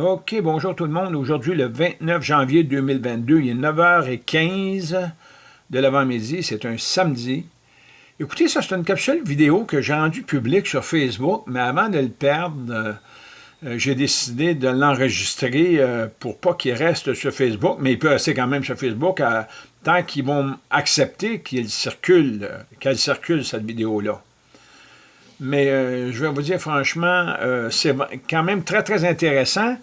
OK, bonjour tout le monde. Aujourd'hui, le 29 janvier 2022, il est 9h15 de l'avant-midi. C'est un samedi. Écoutez, ça, c'est une capsule vidéo que j'ai rendue publique sur Facebook, mais avant de le perdre, euh, euh, j'ai décidé de l'enregistrer euh, pour pas qu'il reste sur Facebook, mais il peut rester quand même sur Facebook tant qu'ils vont accepter qu'il circule, qu'elle circule, cette vidéo-là. Mais euh, je vais vous dire franchement, euh, c'est quand même très, très intéressant.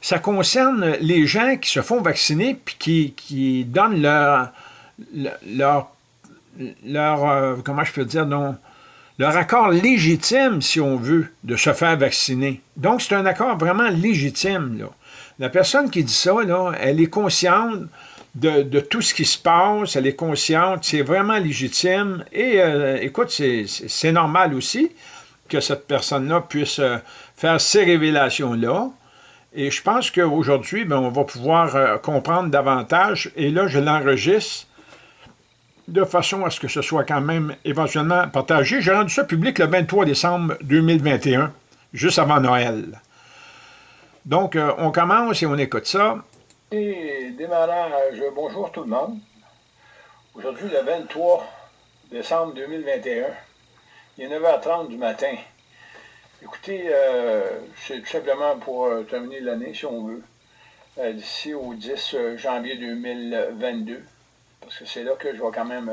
Ça concerne les gens qui se font vacciner puis qui, qui donnent leur, leur, leur euh, comment je peux dire, leur accord légitime, si on veut, de se faire vacciner. Donc, c'est un accord vraiment légitime. Là. La personne qui dit ça, là, elle est consciente de, tout ce qui se passe, elle est consciente, c'est vraiment légitime. Et euh, écoute, c'est normal aussi que cette personne-là puisse euh, faire ces révélations-là. Et je pense qu'aujourd'hui, ben, on va pouvoir euh, comprendre davantage. Et là, je l'enregistre de façon à ce que ce soit quand même éventuellement partagé. J'ai rendu ça public le 23 décembre 2021, juste avant Noël. Donc, on commence et on écoute ça. Démarrage, bonjour tout le monde. Aujourd'hui, le 23 décembre 2021, il est 9h30 du matin. Écoutez, euh, c'est tout simplement pour euh, terminer l'année, si on veut, euh, d'ici au 10 janvier 2022, parce que c'est là que je vais quand même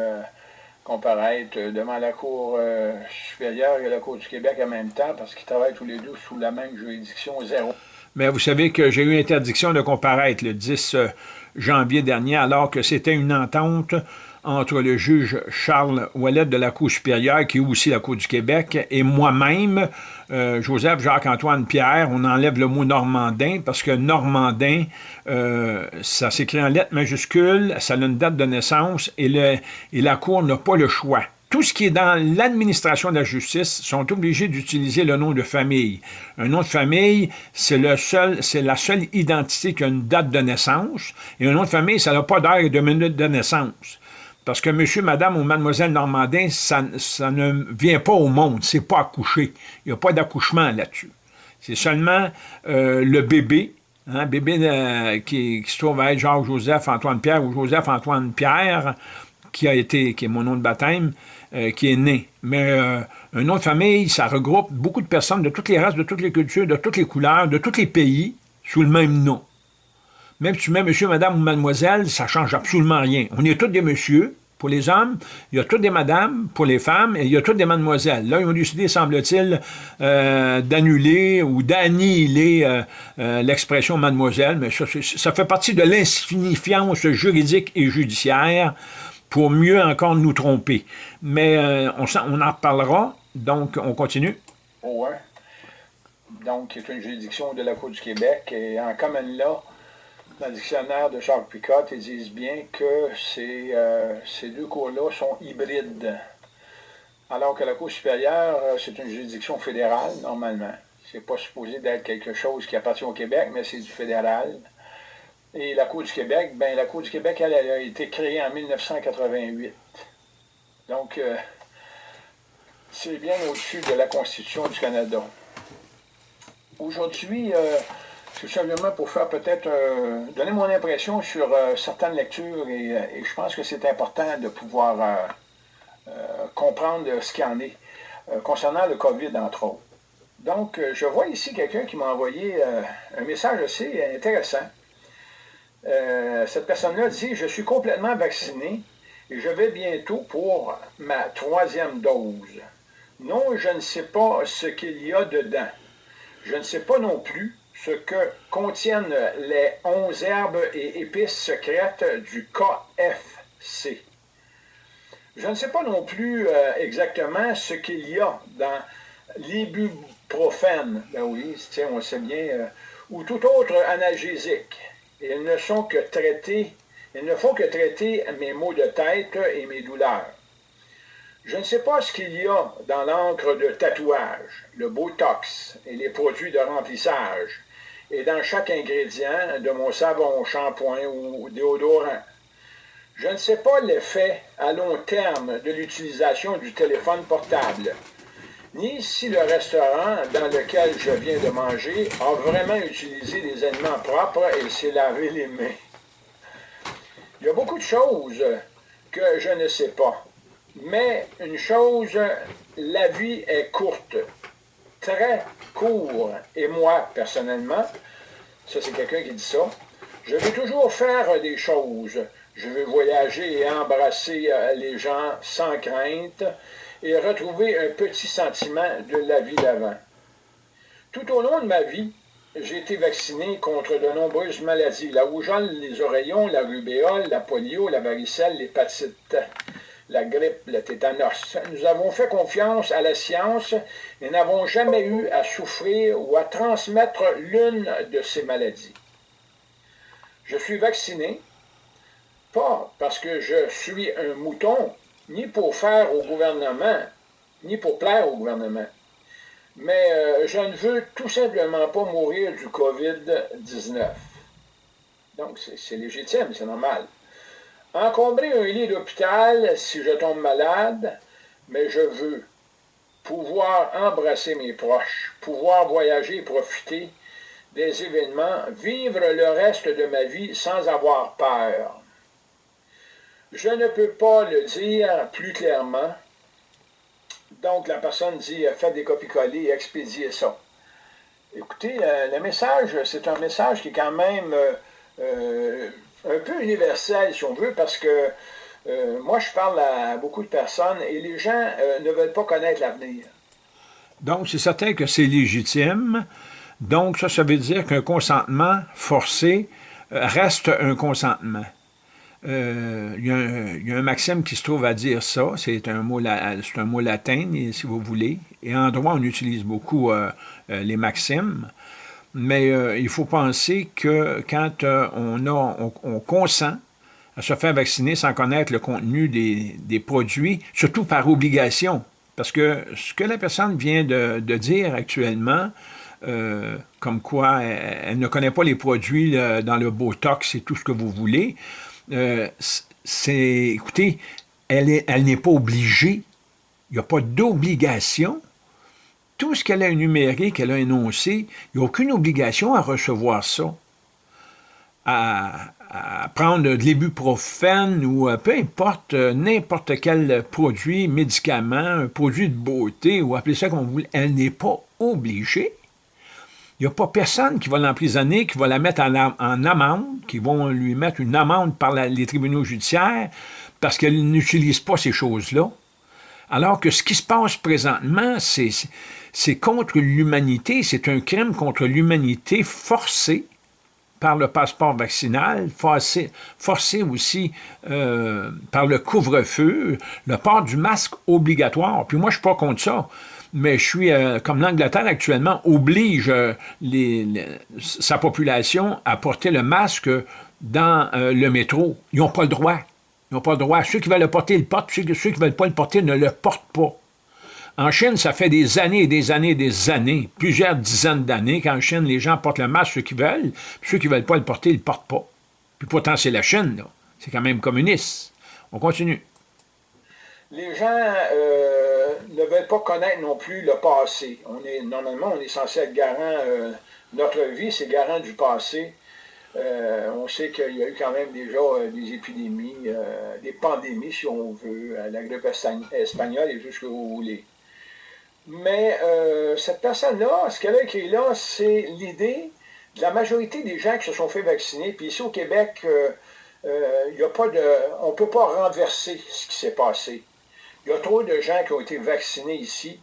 comparaître devant la Cour supérieure et la Cour du Québec en même temps, parce qu'ils travaillent tous les deux sous la même juridiction zéro. Mais vous savez que j'ai eu interdiction de comparaître le 10 euh, janvier dernier, alors que c'était une entente entre le juge Charles Ouellet de la Cour supérieure, qui est aussi la Cour du Québec, et moi-même, euh, Joseph Jacques-Antoine Pierre, on enlève le mot normandin, parce que normandin, euh, ça s'écrit en lettres majuscules, ça a une date de naissance, et, la Cour n'a pas le choix tout ce qui est dans l'administration de la justice sont obligés d'utiliser le nom de famille. Un nom de famille, c'est seul, la seule identité qui a une date de naissance, et un nom de famille, ça n'a pas d'heure et de minute de naissance. Parce que monsieur, madame ou mademoiselle Normandin, ça, ne vient pas au monde, c'est pas accouché. Il n'y a pas d'accouchement là-dessus. C'est seulement euh, le bébé, hein, bébé euh, qui, se trouve à être Jacques-Joseph Antoine-Pierre ou Joseph-Antoine-Pierre, qui a été, qui est mon nom de baptême, euh, qui est né. Mais euh, un nom de famille, ça regroupe beaucoup de personnes de toutes les races, de toutes les cultures, de toutes les couleurs, de tous les pays, sous le même nom. Même si tu mets monsieur, madame ou mademoiselle, ça change absolument rien. On est tous des messieurs, pour les hommes, il y a toutes des madames pour les femmes, et il y a toutes des mademoiselles. Là, ils ont décidé, semble-t-il, euh, d'annuler ou d'annihiler l'expression mademoiselle, mais ça, ça, fait partie de l'insignifiance juridique et judiciaire pour mieux encore nous tromper. Mais euh, on, en reparlera, donc on continue. Oui. Donc, c'est une juridiction de la Cour du Québec, et en commune là, dans le dictionnaire de Charles Picot, ils disent bien que ces, euh, ces deux cours-là sont hybrides. Alors que la Cour supérieure, euh, c'est une juridiction fédérale, normalement. C'est pas supposé d'être quelque chose qui appartient au Québec, mais c'est du fédéral. Et la Cour du Québec, ben la Cour du Québec, elle, a été créée en 1988. Donc, euh, c'est bien au-dessus de la Constitution du Canada. Aujourd'hui, euh, c'est simplement pour faire peut-être, euh, donner mon impression sur certaines lectures et, je pense que c'est important de pouvoir comprendre ce qu'il en est concernant le COVID, entre autres. Donc, je vois ici quelqu'un qui m'a envoyé un message assez intéressant. Euh, cette personne-là dit « Je suis complètement vacciné je vais bientôt pour ma troisième dose. Non, je ne sais pas ce qu'il y a dedans. Je ne sais pas non plus ce que contiennent les onze herbes et épices secrètes du KFC. Je ne sais pas non plus euh, exactement ce qu'il y a dans l'ibuprofène, ben oui, on sait bien, euh, ou tout autre analgésique ils ne sont que traiter, ils ne font que traiter mes maux de tête et mes douleurs. Je ne sais pas ce qu'il y a dans l'encre de tatouage, le Botox et les produits de remplissage, et dans chaque ingrédient de mon savon, shampoing ou déodorant. Je ne sais pas l'effet à long terme de l'utilisation du téléphone portable. ni si le restaurant dans lequel je viens de manger a vraiment utilisé des aliments propres et s'est lavé les mains. Il y a beaucoup de choses que je ne sais pas. Mais une chose, la vie est courte, très court. Et moi, personnellement, ça c'est quelqu'un qui dit ça, je veux toujours faire des choses. Je veux voyager et embrasser euh, les gens sans crainte et retrouver un petit sentiment de la vie d'avant. Tout au long de ma vie, j'ai été vacciné contre de nombreuses maladies, la rougeole, les oreillons, la rubéole, la polio, la varicelle, l'hépatite, la grippe, le tétanos. Nous avons fait confiance à la science et n'avons jamais eu à souffrir ou à transmettre l'une de ces maladies. Je suis vacciné, pas parce que je suis un mouton, ni pour faire au gouvernement, ni pour plaire au gouvernement. Mais euh, je ne veux tout simplement pas mourir du COVID-19. Donc, c'est légitime, c'est normal. Encombrer un lit d'hôpital si je tombe malade, mais je veux pouvoir embrasser mes proches, pouvoir voyager et profiter des événements, vivre le reste de ma vie sans avoir peur. Je ne peux pas le dire plus clairement, donc, la personne dit euh, faites des copies-collées et expédiez ça. Écoutez, euh, le message, c'est un message qui est quand même euh, un peu universel, si on veut, parce que moi, je parle à beaucoup de personnes et les gens ne veulent pas connaître l'avenir. Donc, c'est certain que c'est légitime. Donc, ça, ça veut dire qu'un consentement forcé reste un consentement. Euh, il, y a un, maxime qui se trouve à dire ça, c'est un, mot, latin, si vous voulez, et en droit, on utilise beaucoup euh, euh, les maximes, mais il faut penser que quand on, consent à se faire vacciner sans connaître le contenu des, produits, surtout par obligation, parce que ce que la personne vient de, dire actuellement, comme quoi elle, ne connaît pas les produits dans le Botox et tout ce que vous voulez, euh, c'est, écoutez, elle n'est pas obligée, il n'y a pas d'obligation. Tout ce qu'elle a énuméré, qu'elle a énoncé, il n'y a aucune obligation à recevoir ça. À, prendre de l'ibuprofène ou euh, peu importe, euh, n'importe quel produit, médicament, produit de beauté, ou appelez ça comme vous voulez, elle n'est pas obligée. Il n'y a pas personne qui va l'emprisonner, qui va la mettre en, amende, qui vont lui mettre une amende par les tribunaux judiciaires parce qu'elle n'utilise pas ces choses-là. Alors que ce qui se passe présentement, c'est contre l'humanité, c'est un crime contre l'humanité forcé par le passeport vaccinal, forcé, aussi euh, par le couvre-feu, le port du masque obligatoire. Puis moi, je ne suis pas contre ça mais je suis, euh, comme l'Angleterre actuellement, oblige euh, sa population à porter le masque dans euh, le métro. Ils n'ont pas le droit. Ils n'ont pas le droit. Ceux qui veulent le porter, ils le portent. Ceux, qui ne veulent pas le porter ne le portent pas. En Chine, ça fait des années et des années et des années, plusieurs dizaines d'années qu'en Chine, les gens portent le masque, ceux qui veulent, ceux qui ne veulent pas le porter, ils ne le portent pas. Puis pourtant, c'est la Chine, là. C'est quand même communiste. On continue les gens ne veulent pas connaître non plus le passé. On est, normalement, on est censé être garant, euh, notre vie, c'est garant du passé. Euh, on sait qu'il y a eu quand même déjà des épidémies, des pandémies, si on veut, la grippe espagnole et tout ce que vous voulez. Mais cette personne-là, ce qu'elle a écrit là, c'est l'idée de la majorité des gens qui se sont fait vacciner. Puis ici au Québec, il y a pas de, on ne peut pas renverser ce qui s'est passé. Il y a trop de gens qui ont été vaccinés ici.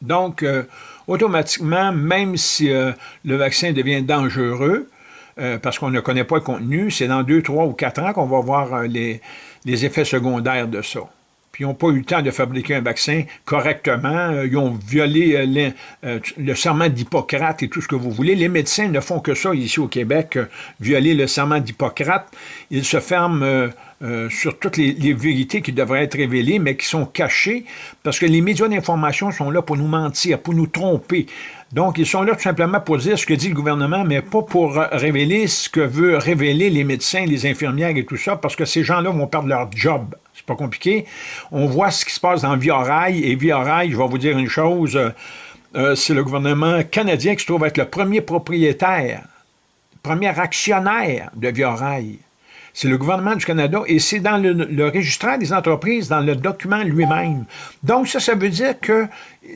Donc, euh, automatiquement, même si euh, le vaccin devient dangereux, euh, parce qu'on ne connaît pas le contenu, c'est dans deux, trois ou quatre ans qu'on va voir les, les, effets secondaires de ça. Puis ils n'ont pas eu le temps de fabriquer un vaccin correctement. Ils ont violé le serment d'Hippocrate et tout ce que vous voulez. Les médecins ne font que ça ici au Québec, violer le serment d'Hippocrate. Ils se ferment euh, sur toutes les, vérités qui devraient être révélées, mais qui sont cachées, parce que les médias d'information sont là pour nous mentir, pour nous tromper. Donc, ils sont là tout simplement pour dire ce que dit le gouvernement, mais pas pour révéler ce que veulent révéler les médecins, les infirmières et tout ça, parce que ces gens-là vont perdre leur job. C'est pas compliqué. On voit ce qui se passe dans Via-Rail, et Via-Rail, je vais vous dire une chose, euh, c'est le gouvernement canadien qui se trouve être le premier propriétaire, premier actionnaire de Via-Rail. C'est le gouvernement du Canada et c'est dans le, le registraire des entreprises, dans le document lui-même. Donc ça, ça veut dire que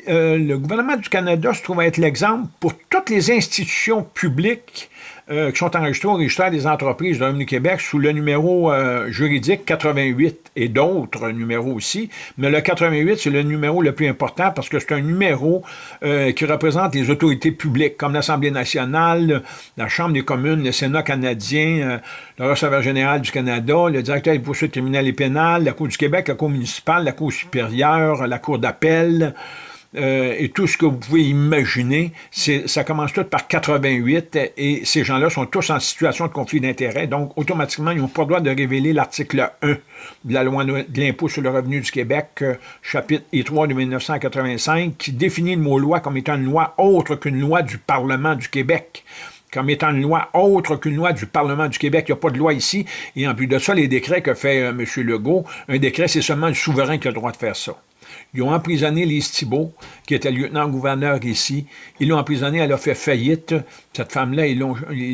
euh, le gouvernement du Canada se trouve être l'exemple pour toutes les institutions publiques euh, qui sont enregistrés au registre des entreprises de Revenu Québec sous le numéro euh, juridique 88 et d'autres numéros aussi. Mais le 88, c'est le numéro le plus important parce que c'est un numéro euh, qui représente les autorités publiques comme l'Assemblée nationale, la Chambre des communes, le Sénat canadien, le receveur général du Canada, le directeur des poursuites criminelles et pénales, la Cour du Québec, la Cour municipale, la Cour supérieure, la Cour d'appel, euh, et tout ce que vous pouvez imaginer, ça commence tout par 88 et ces gens-là sont tous en situation de conflit d'intérêts, donc automatiquement, ils n'ont pas le droit de révéler l'article 1 de la loi de l'impôt sur le revenu du Québec, euh, chapitre I3 de 1985, qui définit le mot loi comme étant une loi autre qu'une loi du Parlement du Québec comme étant une loi autre qu'une loi du Parlement du Québec. Il n'y a pas de loi ici. Et en plus de ça, les décrets que fait euh, M. Legault, un décret, c'est seulement le souverain qui a le droit de faire ça. Ils ont emprisonné Lise Thibault, qui était lieutenant-gouverneur ici. Ils l'ont emprisonnée, elle a fait faillite. Cette femme-là, ils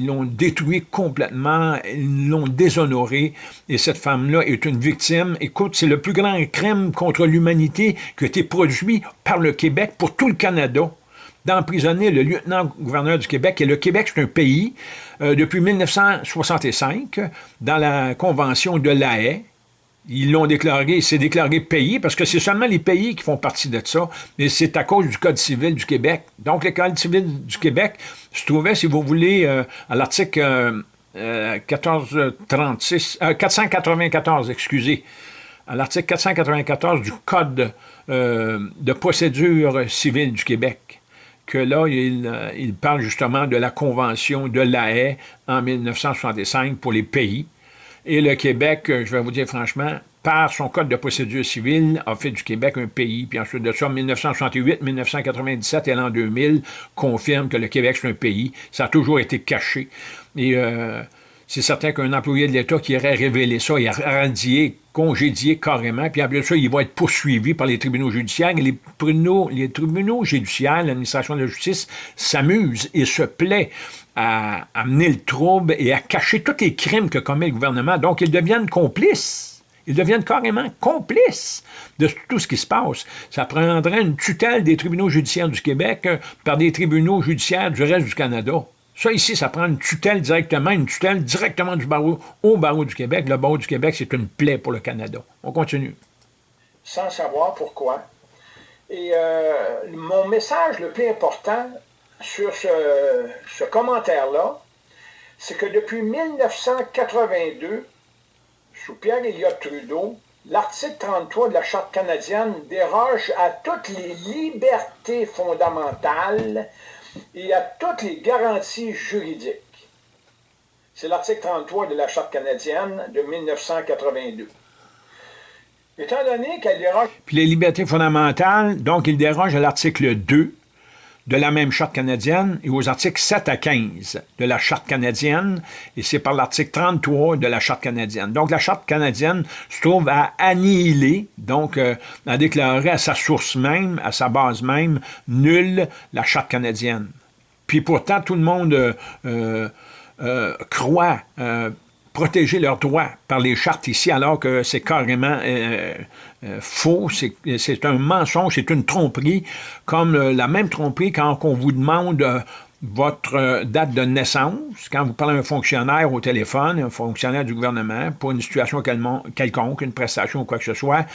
l'ont détruite complètement, ils l'ont déshonorée. Et cette femme-là est une victime. Écoute, c'est le plus grand crime contre l'humanité qui a été produit par le Québec pour tout le Canada d'emprisonner le lieutenant-gouverneur du Québec. Et le Québec, c'est un pays, euh, depuis 1965, dans la Convention de La Haye, ils l'ont déclaré, c'est déclaré pays, parce que c'est seulement les pays qui font partie de ça, mais c'est à cause du Code civil du Québec. Donc, le Code civil du Québec se trouvait, si vous voulez, euh, à l'article 1436, euh, 494, euh, excusez, à l'article 494 du Code de procédure civile du Québec que là, il, parle justement de la Convention de La Haye en 1965 pour les pays. Et le Québec, euh, je vais vous dire franchement, par son code de procédure civile, a fait du Québec un pays. Puis ensuite de ça, 1968, 1997 et l'an 2000 confirme que le Québec, c'est un pays. Ça a toujours été caché. Et euh, c'est certain qu'un employé de l'État qui aurait révélé ça, il a radié, congédié carrément, puis après ça, il va être poursuivi par les tribunaux judiciaires. Les tribunaux, les tribunaux judiciaires, l'administration de la justice, s'amusent et se plaît à amener le trouble et à cacher tous les crimes que commet le gouvernement. Donc, ils deviennent complices. Ils deviennent carrément complices de tout ce qui se passe. Ça prendrait une tutelle des tribunaux judiciaires du Québec euh, par des tribunaux judiciaires du reste du Canada. Ça, ici, ça prend une tutelle directement, une tutelle directement du barreau au barreau du Québec. Le barreau du Québec, c'est une plaie pour le Canada. On continue. Sans savoir pourquoi. Et euh, mon message le plus important, sur ce, commentaire-là, c'est que depuis 1982, sous Pierre Elliott Trudeau, l'article 33 de la Charte canadienne déroge à toutes les libertés fondamentales et à toutes les garanties juridiques. C'est l'article 33 de la Charte canadienne de 1982. Étant donné qu'elle déroge... Puis les libertés fondamentales, donc il déroge à l'article 2 de la même charte canadienne et aux articles 7 à 15 de la charte canadienne, et c'est par l'article 33 de la charte canadienne. Donc, la charte canadienne se trouve à annihiler, donc euh, à déclarer à sa source même, à sa base même, nulle la charte canadienne. Puis pourtant, tout le monde euh, euh, croit protéger leurs droits par les chartes ici, alors que c'est carrément euh, euh, faux, c'est un mensonge, c'est une tromperie, comme euh, la même tromperie quand on vous demande votre euh, date de naissance, quand vous parlez à un fonctionnaire au téléphone, un fonctionnaire du gouvernement, pour une situation quelconque, une prestation ou quoi que ce soit,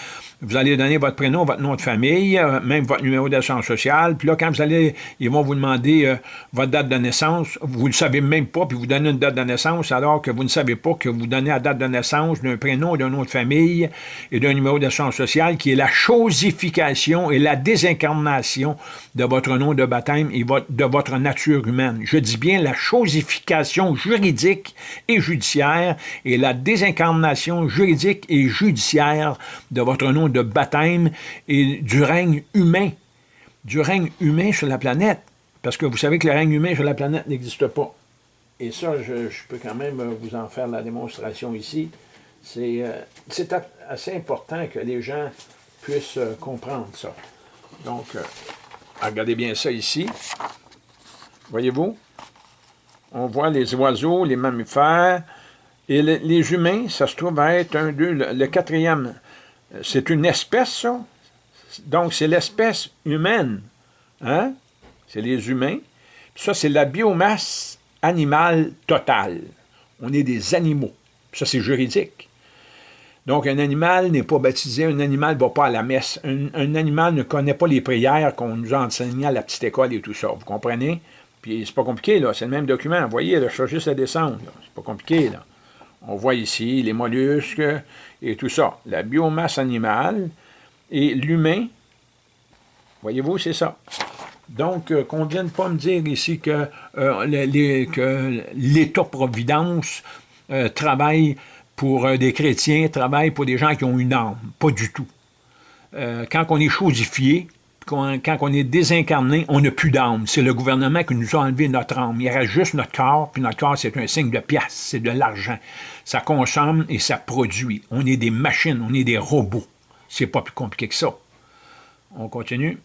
vous allez donner votre prénom, votre nom de famille, euh, même votre numéro d'assurance sociale, puis là, quand vous allez, ils vont vous demander euh, votre date de naissance, vous ne le savez même pas, puis vous donnez une date de naissance, alors que vous ne savez pas que vous donnez la date de naissance d'un prénom, d'un nom de famille et d'un numéro d'assurance sociale, qui est la chosification et la désincarnation de votre nom de baptême et de votre nature humaine. Je dis bien la chosification juridique et judiciaire et la désincarnation juridique et judiciaire de votre nom de baptême et du règne humain, du règne humain sur la planète. Parce que vous savez que le règne humain sur la planète n'existe pas. Et ça, je, peux quand même vous en faire la démonstration ici. C'est assez important que les gens puissent comprendre ça. Donc, regardez bien ça ici. Voyez-vous? On voit les oiseaux, les mammifères, et les humains, ça se trouve être un, deux, le, quatrième. C'est une espèce, ça? Donc, c'est l'espèce humaine. Hein? C'est les humains. ça, c'est la biomasse animale totale. On est des animaux. Ça, c'est juridique. Donc, un animal n'est pas baptisé, un animal ne va pas à la messe, un, animal ne connaît pas les prières qu'on nous a enseignées à la petite école et tout ça. Vous comprenez? Puis c'est pas compliqué, là. C'est le même document. Vous voyez, là, je juste à descendre. C'est pas compliqué, là. On voit ici les mollusques et tout ça. La biomasse animale et l'humain, voyez-vous, c'est ça. Donc, euh, qu'on ne vienne pas me dire ici que, euh, l'État-providence euh, travaille pour des chrétiens, travaille pour des gens qui ont une âme. Pas du tout. quand on est chosifié, quand, on est désincarné, on n'a plus d'âme. C'est le gouvernement qui nous a enlevé notre âme. Il reste juste notre corps, puis notre corps, c'est un signe de pièce, c'est de l'argent. Ça consomme et ça produit. On est des machines, on est des robots. C'est pas plus compliqué que ça. On continue.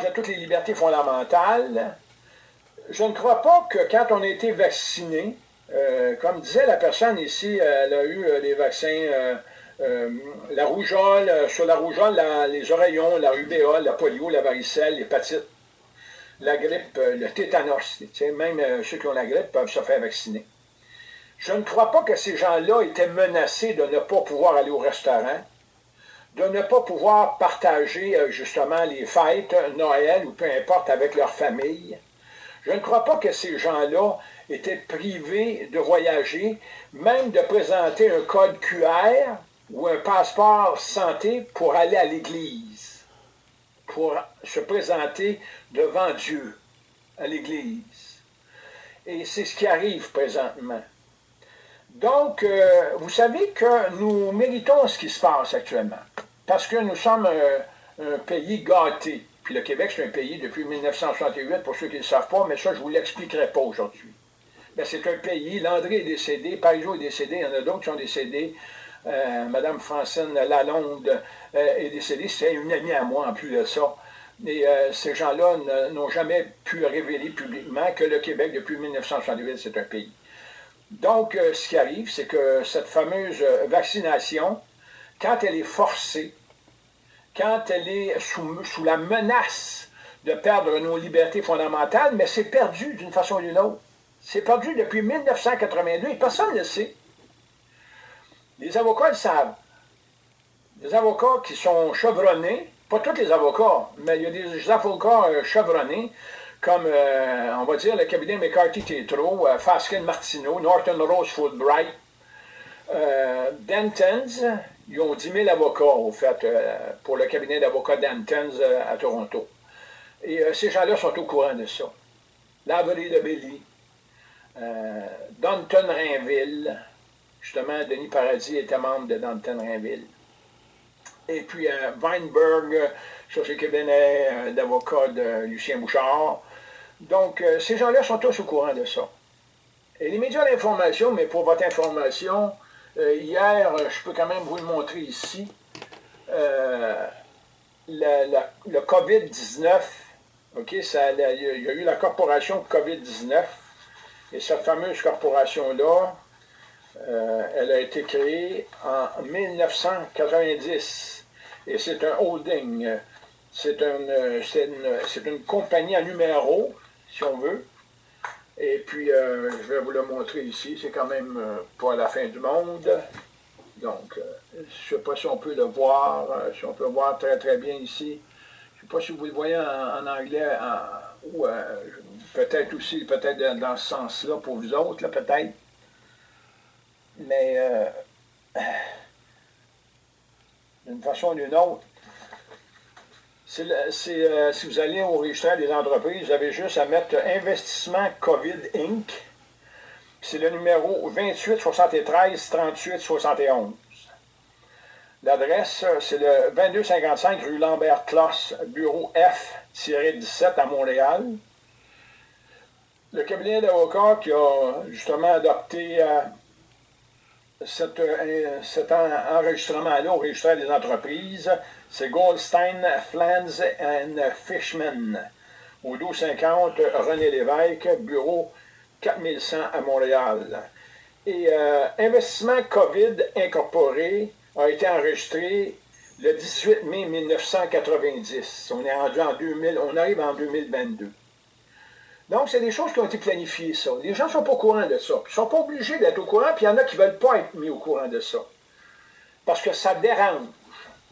J'ai toutes les libertés fondamentales. Je ne crois pas que quand on a été vacciné, euh, comme disait la personne ici, elle a eu les vaccins... Euh, euh, la rougeole, euh, sur la rougeole, les oreillons, la rubéole, la polio, la varicelle, l'hépatite, la grippe, euh, le tétanos. Même ceux qui ont la grippe peuvent se faire vacciner. Je ne crois pas que ces gens-là étaient menacés de ne pas pouvoir aller au restaurant, de ne pas pouvoir partager justement les fêtes, Noël ou peu importe avec leur famille. Je ne crois pas que ces gens-là étaient privés de voyager, même de présenter un code QR ou un passeport santé pour aller à l'église, pour se présenter devant Dieu à l'église. Et c'est ce qui arrive présentement. Donc, euh, vous savez que nous méritons ce qui se passe actuellement, parce que nous sommes un, pays gâté. Puis le Québec, c'est un pays depuis 1968, pour ceux qui ne le savent pas, mais ça, je ne vous l'expliquerai pas aujourd'hui. Mais c'est un pays, Landry est décédé, Parizeau est décédé, il y en a d'autres qui sont décédés. Euh, Madame Francine Lalonde euh, est décédée, c'est une amie à moi en plus de ça. Et euh, ces gens-là n'ont jamais pu révéler publiquement que le Québec, depuis 1968, c'est un pays. Donc, ce qui arrive, c'est que cette fameuse vaccination, quand elle est forcée, quand elle est sous, sous la menace de perdre nos libertés fondamentales, mais c'est perdu d'une façon ou d'une autre. C'est perdu depuis 1982 et personne ne le sait. Les avocats le savent. Les avocats qui sont chevronnés, pas tous les avocats, mais il y a des avocats euh, chevronnés, comme, euh, on va dire, le cabinet McCarthy-Tétro, euh, Faskin Martineau, Norton Rose Fulbright, Dentons, ils ont 10 000 avocats, au fait, pour le cabinet d'avocats Dentons à Toronto. Et ces gens-là sont au courant de ça. Lavery de Belly, Danton Rainville, Justement, Denis Paradis était membre de Danton Rainville. Et puis euh, Weinberg, euh, sur ce cabinet euh, d'avocat de Lucien Bouchard. Donc, ces gens-là sont tous au courant de ça. Et les médias d'information, mais pour votre information, hier, je peux quand même vous le montrer ici, le COVID-19, OK, il y a eu la corporation COVID-19, et cette fameuse corporation-là, euh, elle a été créée en 1990 et c'est un holding. C'est une, une, compagnie à numéro, si on veut. Et puis, euh, je vais vous le montrer ici. C'est quand même euh, pas la fin du monde. Donc, je ne sais pas si on peut le voir, si on peut le voir très très bien ici. Je ne sais pas si vous le voyez en, anglais, ou peut-être aussi, peut-être dans, dans ce sens-là pour vous autres, peut-être. Mais euh, d'une façon ou d'une autre, euh, si vous allez au registre des entreprises, vous avez juste à mettre Investissement COVID Inc. C'est le numéro 28 73 38 71. L'adresse, c'est le 2255 rue Lambert-Closse, bureau F-17 à Montréal. Le cabinet d'avocats qui a justement adopté euh, cet, enregistrement-là au registre des entreprises, c'est Goldstein, Flans and Fishman. Au 1250, René Lévesque, bureau 4100 à Montréal. Et euh, Investissement COVID Incorporé a été enregistré le 18 mai 1990. On est rendu en 2000, on arrive en 2022. Donc, c'est des choses qui ont été planifiées, ça. Les gens ne sont pas au courant de ça. Ils ne sont pas obligés d'être au courant, puis il y en a qui ne veulent pas être mis au courant de ça. Parce que ça dérange.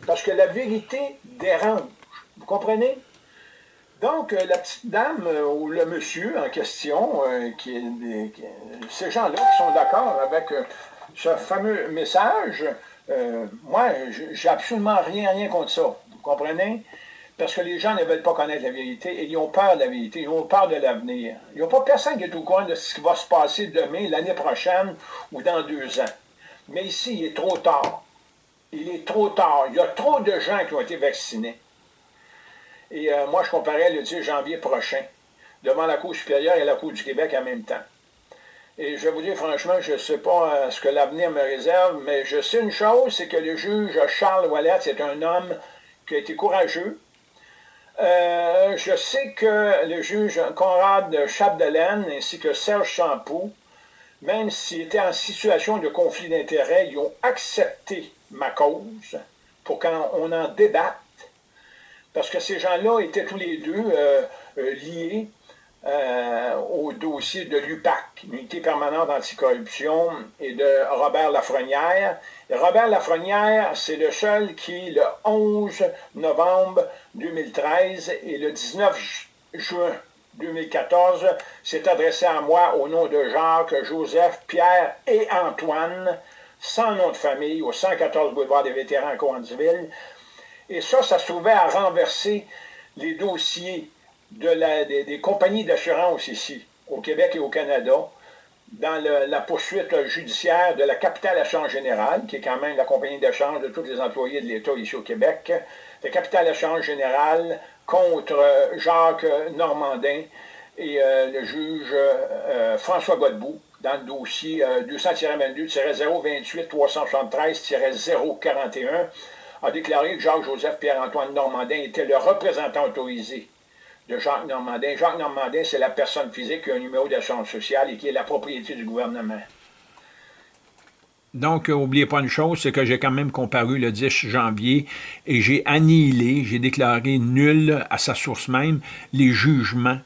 Parce que la vérité dérange. Vous comprenez? Donc, euh, la petite dame euh, ou le monsieur en question, euh, ces gens-là qui sont d'accord avec ce fameux message, moi, j'ai absolument rien, rien contre ça. Vous comprenez? Parce que les gens ne veulent pas connaître la vérité et ils ont peur de la vérité, ils ont peur de l'avenir. Il n'y a pas personne qui est au courant de ce qui va se passer demain, l'année prochaine ou dans deux ans. Mais ici, il est trop tard. Il est trop tard. Il y a trop de gens qui ont été vaccinés. Et euh, moi, je comparais le 10 janvier prochain, devant la Cour supérieure et la Cour du Québec en même temps. Et je vais vous dire franchement, je ne sais pas euh, ce que l'avenir me réserve, mais je sais une chose, c'est que le juge Charles Wallet, c'est un homme qui a été courageux. Euh, je sais que le juge Conrad Chapdelaine ainsi que Serge Champoux, même s'ils étaient en situation de conflit d'intérêts, ils ont accepté ma cause pour qu'on en débatte. Parce que ces gens-là étaient tous les deux euh, euh, liés euh, au dossier de l'UPAC, l'unité permanente anticorruption, et de Robert Lafrenière. Robert Lafrenière, c'est le seul qui, le 11 novembre 2013 et le 19 juin 2014, s'est adressé à moi au nom de Jacques, Joseph, Pierre et Antoine, sans nom de famille, au 114 boulevard des vétérans à Coansville, et ça, ça se trouvait à renverser les dossiers des, compagnies d'assurance ici, au Québec et au Canada, dans la poursuite judiciaire de la Capitale Assurance Générale, qui est quand même la compagnie d'échange de tous les employés de l'État ici au Québec, la Capitale Assurance Générale contre euh, Jacques Normandin et euh, le juge euh, François Godbout dans le dossier 200-22-028-373-041 a déclaré que Jacques-Joseph Pierre-Antoine Normandin était le représentant autorisé de Jacques Normandin. Jacques Normandin, c'est la personne physique qui a un numéro d'assurance sociale et qui est la propriété du gouvernement. Donc, n'oubliez pas une chose, c'est que j'ai quand même comparu le 10 janvier et j'ai annihilé, j'ai déclaré nul à sa source même les jugements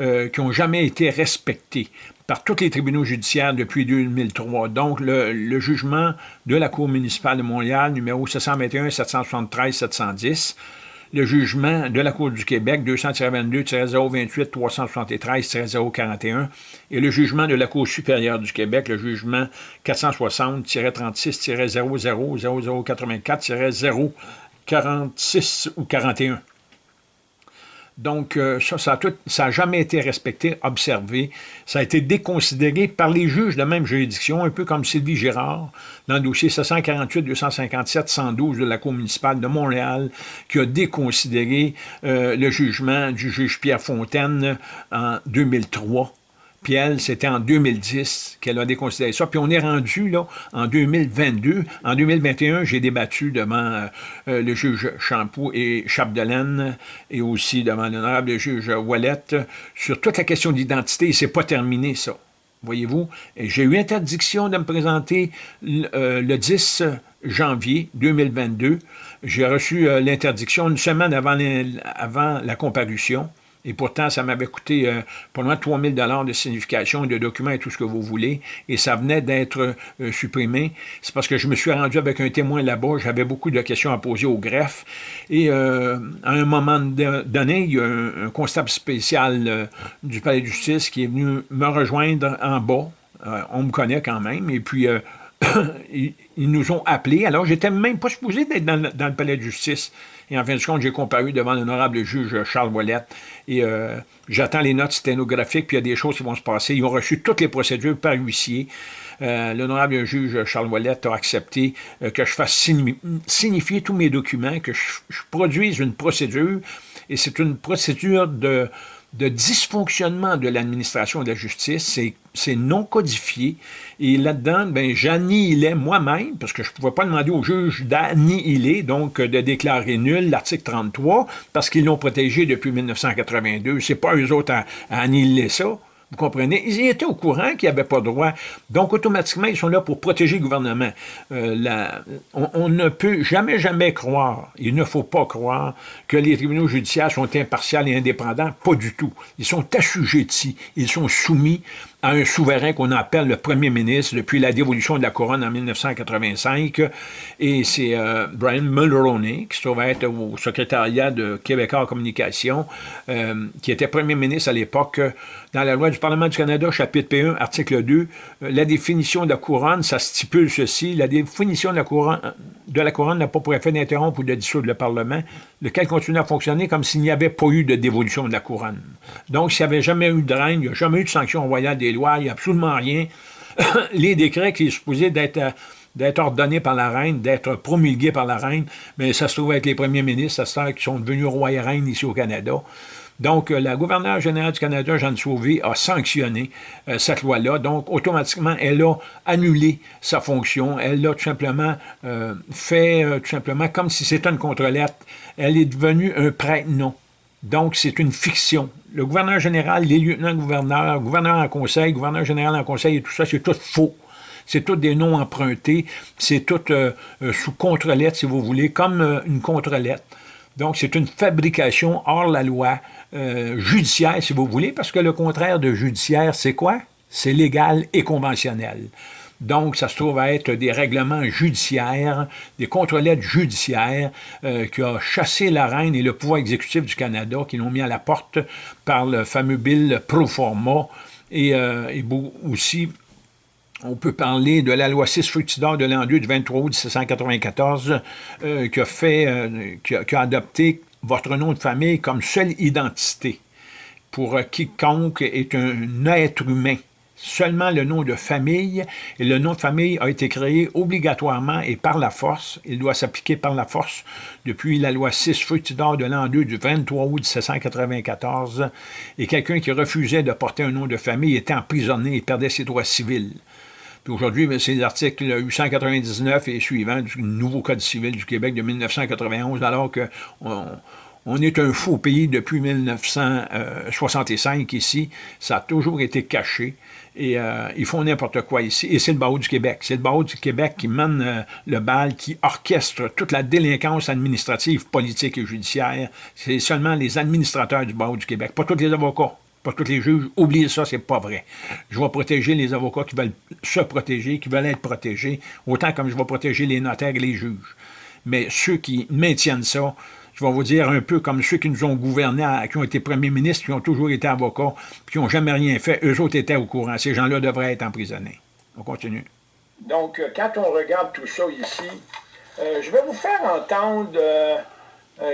euh, qui n'ont jamais été respectés par tous les tribunaux judiciaires depuis 2003. Donc, le, jugement de la Cour municipale de Montréal, numéro 721-773-710, le jugement de la Cour du Québec, 200-22-028-373-041, et le jugement de la Cour supérieure du Québec, le jugement 460-36-0084-046 ou 41. Donc, euh, ça, ça n'a jamais été respecté, observé. Ça a été déconsidéré par les juges de même juridiction, un peu comme Sylvie Girard, dans le dossier 748-257-112 de la Cour municipale de Montréal, qui a déconsidéré euh, le jugement du juge Pierre Fontaine en 2003 puis elle, c'était en 2010 qu'elle a déconsidéré ça. Puis on est rendu là en 2022. En 2021, j'ai débattu devant euh, euh, le juge Champoux et Chapdelaine et aussi devant l'honorable juge Wallet sur toute la question d'identité. Et c'est pas terminé, ça. Voyez-vous? J'ai eu interdiction de me présenter le 10 euh, janvier 2022. J'ai reçu l'interdiction une semaine avant, avant la comparution. Et pourtant, ça m'avait coûté euh, pour moi 3000 dollars de signification, de documents et tout ce que vous voulez. Et ça venait d'être euh, supprimé. C'est parce que je me suis rendu avec un témoin là-bas. J'avais beaucoup de questions à poser au greffe. Et euh, à un moment donné, il y a un, constable spécial du palais de justice qui est venu me rejoindre en bas. on me connaît quand même. Et puis, ils, nous ont appelés. Alors, j'étais même pas supposé d'être dans, le palais de justice. Et en fin de compte, j'ai comparu devant l'honorable juge Charles Ouellette. Et euh, j'attends les notes sténographiques, puis il y a des choses qui vont se passer. Ils ont reçu toutes les procédures par huissier. Euh, l'honorable juge Charles Ouellette a accepté euh, que je fasse signifier tous mes documents, que je, produise une procédure. Et c'est une procédure de, de dysfonctionnement de l'administration de la justice. C'est non codifié. Et là-dedans, ben, j'annihilais moi-même, parce que je ne pouvais pas demander au juge d'annihiler, donc de déclarer nul l'article 33, parce qu'ils l'ont protégé depuis 1982. C'est pas eux autres à annihiler ça. Vous comprenez? Ils étaient au courant qu'ils n'avaient pas droit. Donc, automatiquement, ils sont là pour protéger le gouvernement. Euh, on, ne peut jamais, jamais croire, il ne faut pas croire que les tribunaux judiciaires sont impartials et indépendants. Pas du tout. Ils sont assujettis. Ils sont soumis à un souverain qu'on appelle le premier ministre depuis la dévolution de la couronne en 1985. Et c'est euh, Brian Mulroney, qui se trouve être au secrétariat de Québécois en communication, euh, qui était premier ministre à l'époque. Dans la loi du Parlement du Canada, chapitre P1, article 2, euh, la définition de la couronne, ça stipule ceci. La définition de la couronne de la couronne n'a pas pour effet d'interrompre ou de dissoudre le Parlement, lequel continue à fonctionner comme s'il n'y avait pas eu de dévolution de la couronne. Donc, s'il n'y avait jamais eu de règne, il n'y a jamais eu de sanction royale des il n'y a absolument rien. Les décrets qui sont supposés d'être d'être ordonnés par la reine, d'être promulgués par la reine, mais ça se trouve être les premiers ministres, ça se qui sont devenus rois et reines ici au Canada. Donc, euh, la gouverneure générale du Canada, Jeanne Sauvé, a sanctionné euh, cette loi-là. Donc, automatiquement, elle a annulé sa fonction. Elle l'a tout simplement euh, fait, tout simplement, comme si c'était une contre-lettre. Elle est devenue un prête-nom. Donc, c'est une fiction. Le gouverneur général, les lieutenants-gouverneurs, gouverneur en conseil, gouverneur général en conseil et tout ça, c'est tout faux. C'est tout des noms empruntés. C'est tout sous contre-lettre, si vous voulez, comme une contre-lettre. Donc, c'est une fabrication hors la loi, euh, judiciaire, si vous voulez, parce que le contraire de judiciaire, c'est quoi? C'est légal et conventionnel. Donc, ça se trouve à être des règlements judiciaires, des contre-lettres judiciaires euh, qui ont chassé la reine et le pouvoir exécutif du Canada, qui l'ont mis à la porte par le fameux bill pro forma et, euh, aussi on peut parler de la loi 6 Fructidor de l'an 2 du 23 août 1794 euh, qui, a fait, qui, a, adopté votre nom de famille comme seule identité pour quiconque est un être humain. Seulement le nom de famille, et le nom de famille a été créé obligatoirement et par la force, il doit s'appliquer par la force depuis la loi 6 Fructidor de l'an 2 du 23 août 1794, et quelqu'un qui refusait de porter un nom de famille était emprisonné et perdait ses droits civils. Puis aujourd'hui, ben, c'est l'article 899 et suivant du nouveau Code civil du Québec de 1991, alors qu'on on est un faux pays depuis 1965 ici. Ça a toujours été caché. Et euh, ils font n'importe quoi ici. Et c'est le barreau du Québec. C'est le barreau du Québec qui mène euh, le bal, qui orchestre toute la délinquance administrative, politique et judiciaire. C'est seulement les administrateurs du barreau du Québec, pas tous les avocats pas tous les juges, oubliez ça, c'est pas vrai. Je vais protéger les avocats qui veulent se protéger, qui veulent être protégés, autant comme je vais protéger les notaires et les juges. Mais ceux qui maintiennent ça, je vais vous dire un peu comme ceux qui nous ont gouverné, qui ont été premiers ministres, qui ont toujours été avocats, puis qui n'ont jamais rien fait, eux autres étaient au courant. Ces gens-là devraient être emprisonnés. On continue. Donc, euh, quand on regarde tout ça ici, euh, je vais vous faire entendre euh,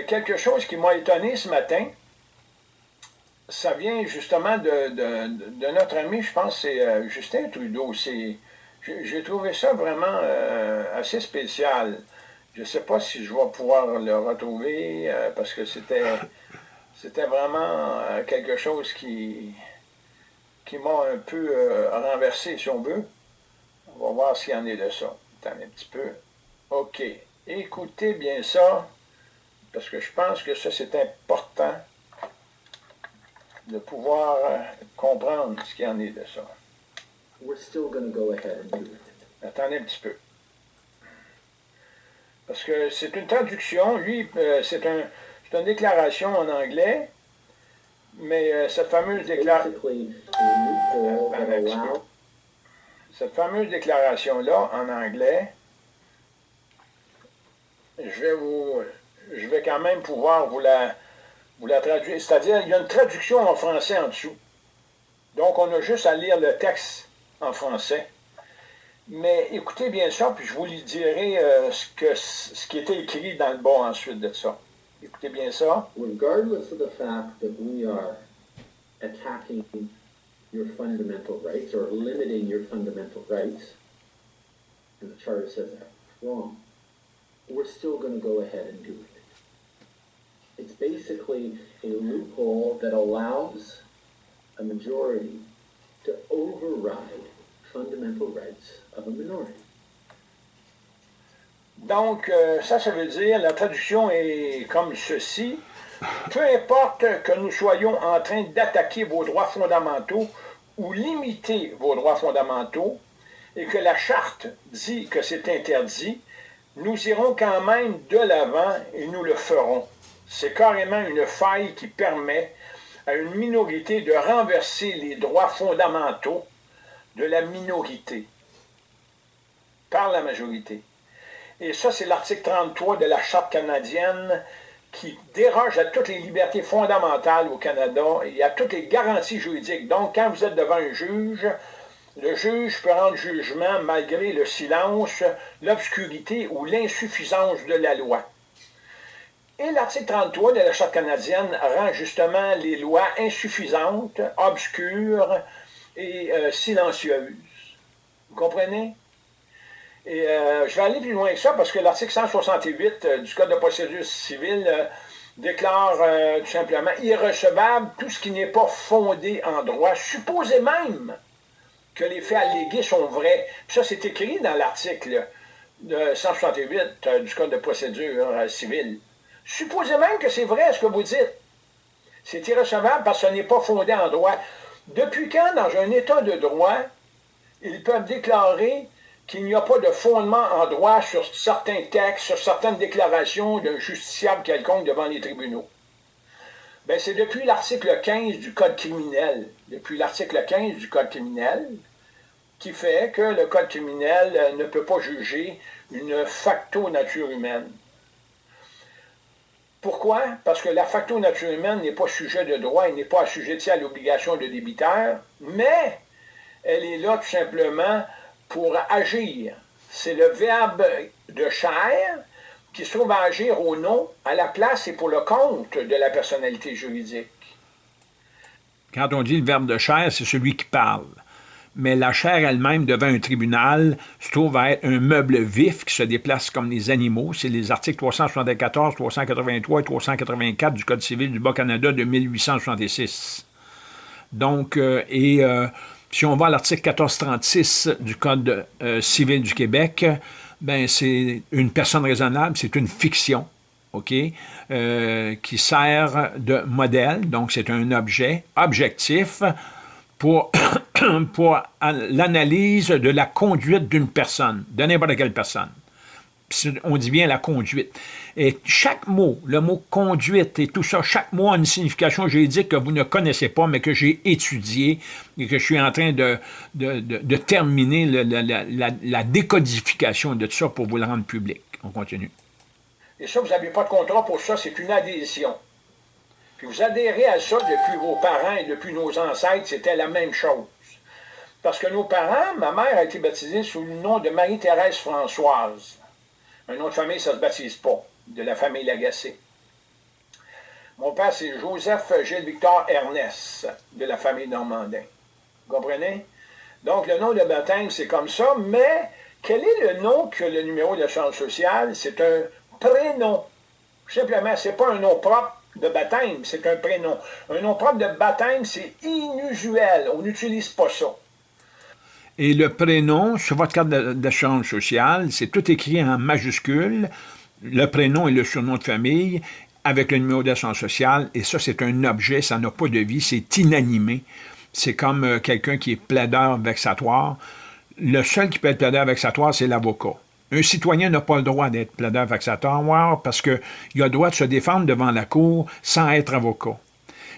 quelque chose qui m'a étonné ce matin ça vient justement de, notre ami, je pense, c'est Justin Trudeau. J'ai trouvé ça vraiment assez spécial. Je ne sais pas si je vais pouvoir le retrouver euh, parce que c'était c'était vraiment quelque chose qui, qui m'a un peu renversé, si on veut. On va voir s'il y en est de ça. Attendez un petit peu. OK. Écoutez bien ça, parce que je pense que ça, c'est important de pouvoir euh, comprendre ce qu'il en est de ça. Attendez un petit peu. Parce que c'est une traduction, lui, euh, c'est un, une déclaration en anglais, mais euh, cette fameuse déclaration... Cette fameuse déclaration-là, en anglais, je vais vous... Je vais quand même pouvoir vous la vous la traduisez. C'est-à-dire, il y a une traduction en français en dessous. Donc, on a juste à lire le texte en français. Mais écoutez bien ça, puis je vous dirai euh, ce, que, ce qui était écrit dans le bas ensuite de ça. Écoutez bien ça. Regardless of the fact that we are attacking your fundamental rights or limiting your fundamental rights, and the Charter says that's wrong, we're still going to go ahead and do it. It's basically a loophole that allows a majority to override Donc, euh, ça, ça veut dire, la traduction est comme ceci. Peu importe que nous soyons en train d'attaquer vos droits fondamentaux ou limiter vos droits fondamentaux, et que la charte dit que c'est interdit, nous irons quand même de l'avant et nous le ferons. C'est carrément une faille qui permet à une minorité de renverser les droits fondamentaux de la minorité par la majorité. Et ça, c'est l'article 33 de la Charte canadienne qui déroge à toutes les libertés fondamentales au Canada et à toutes les garanties juridiques. Donc, quand vous êtes devant un juge, le juge peut rendre jugement malgré le silence, l'obscurité ou l'insuffisance de la loi. Et l'article 33 de la Charte canadienne rend justement les lois insuffisantes, obscures et euh, silencieuses. Vous comprenez? Et euh, je vais aller plus loin que ça parce que l'article 168 euh, du Code de procédure civile déclare tout simplement irrecevable tout ce qui n'est pas fondé en droit, supposé même que les faits allégués sont vrais. ça, c'est écrit dans l'article 168 du Code de procédure civile. Supposez même que c'est vrai ce que vous dites. C'est irrecevable parce que ce n'est pas fondé en droit. Depuis quand, dans un État de droit, ils peuvent déclarer qu'il n'y a pas de fondement en droit sur certains textes, sur certaines déclarations d'un justiciable quelconque devant les tribunaux? Ben, c'est depuis l'article 15 du Code criminel, depuis l'article 15 du Code criminel, qui fait que le Code criminel ne peut pas juger une facto nature humaine. Pourquoi? Parce que la facto nature humaine n'est pas sujet de droit, elle n'est pas assujettie à l'obligation de débiteur, mais elle est là tout simplement pour agir. C'est le verbe de chair qui se trouve à agir au nom, à la place et pour le compte de la personnalité juridique. Quand on dit le verbe de chair, c'est celui qui parle mais la chair elle-même devant un tribunal se trouve à être un meuble vif qui se déplace comme les animaux. C'est les articles 374, 383 et 384 du Code civil du Bas-Canada de 1866. Donc, euh, et euh, si on va à l'article 1436 du Code euh, civil du Québec, ben c'est une personne raisonnable, c'est une fiction, OK, qui sert de modèle, donc c'est un objet objectif, pour, pour l'analyse de la conduite d'une personne, de n'importe quelle personne. On dit bien la conduite. Et chaque mot, le mot conduite et tout ça, chaque mot a une signification juridique que vous ne connaissez pas, mais que j'ai étudié et que je suis en train de, de, terminer la, la, décodification de tout ça pour vous le rendre public. On continue. Et ça, vous n'avez pas de contrat pour ça, c'est une adhésion. Puis vous adhérez à ça depuis vos parents et depuis nos ancêtres, c'était la même chose. Parce que nos parents, ma mère a été baptisée sous le nom de Marie-Thérèse Françoise. Un nom de famille, ça ne se baptise pas, de la famille Lagacé. Mon père, c'est Joseph Gilles-Victor Ernest, de la famille Normandin. Vous comprenez? Donc, le nom de baptême, c'est comme ça, mais quel est le nom que le numéro de chance sociale? C'est un prénom. Simplement, ce n'est pas un nom propre, de baptême, c'est un prénom. Un nom propre de baptême, c'est inusuel. On n'utilise pas ça. Et le prénom, sur votre carte d'assurance sociale, c'est tout écrit en majuscule, le prénom et le surnom de famille, avec le numéro d'assurance sociale, et ça, c'est un objet, ça n'a pas de vie, c'est inanimé. C'est comme euh, quelqu'un qui est plaideur vexatoire. Le seul qui peut être plaideur vexatoire, c'est l'avocat. Un citoyen n'a pas le droit d'être plaideur vexatoire parce qu'il a le droit de se défendre devant la Cour sans être avocat.